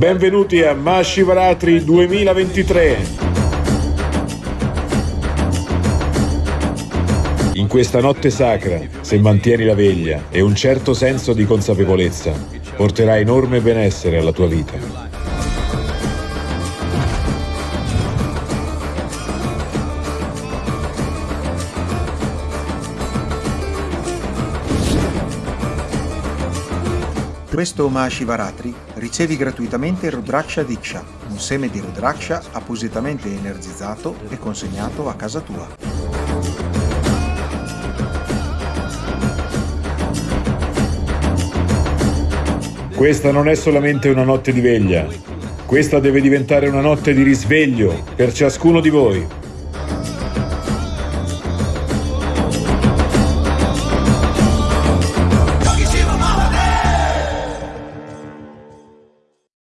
Benvenuti a Mashivaratri 2023. In questa notte sacra, se mantieni la veglia e un certo senso di consapevolezza, porterà enorme benessere alla tua vita. Questo Mahashivaratri ricevi gratuitamente Rudraksha Diksha, un seme di Rudraksha appositamente energizzato e consegnato a casa tua. Questa non è solamente una notte di veglia, questa deve diventare una notte di risveglio per ciascuno di voi.